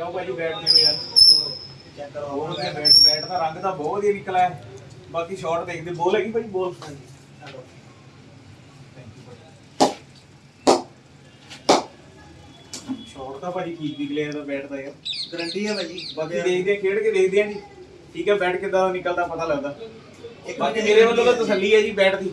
ਕਿਉਂ ਭਾਜੀ ਬੈਟ ਕਿਵੇਂ ਯਾਰ? ਚੈੱਕ ਕਰੋ ਬਹੁਤ ਵਧੀਆ ਬੈਟ ਬੈਟ ਦਾ ਰੰਗ ਤਾਂ ਬਹੁਤ ਵਧੀਆ ਨਿਕਲਿਆ। ਹੈ ਬਾਕੀ ਸ਼ਾਟ ਦੇਖਦੇ। ਬੋਲ ਹੈਗੀ ਭਾਜੀ ਬੋਲ। ਸ਼ਾਟ ਤਾਂ ਭਾਜੀ ਠੀਕ ਨਿਕਲਿਆ ਇਹਦਾ ਬੈਟ ਦਾ ਯਾਰ। ਗਰੰਟੀ ਹੈ ਭਾਜੀ। ਬਾਕੀ ਦੇਖਦੇ ਆ ਖੇਡ ਕੇ ਦੇਖਦੇ ਆ ਜੀ। ਠੀਕ ਹੈ ਬੈਟ ਕਿੱਦਾਂ ਦਾ ਨਿਕਲਦਾ ਪਤਾ ਲੱਗਦਾ। ਇੱਕ ਬਾਕੀ ਮੇਰੇ ਵੱਲੋਂ ਤਾਂ ਤਸੱਲੀ ਹੈ ਜੀ ਬੈਟ ਦੀ।